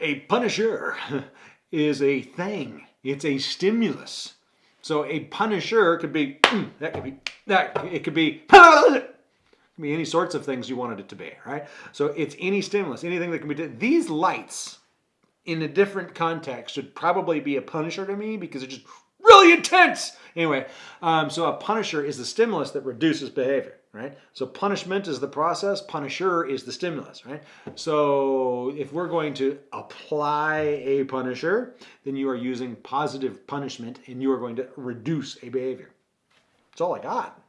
A punisher is a thing. It's a stimulus. So a punisher could be, mm, that could be, that, it could be, it be any sorts of things you wanted it to be, right? So it's any stimulus, anything that can be, these lights in a different context should probably be a punisher to me because it just really intense. Anyway, um, so a punisher is the stimulus that reduces behavior, right? So punishment is the process, punisher is the stimulus, right? So if we're going to apply a punisher, then you are using positive punishment and you are going to reduce a behavior. That's all I got.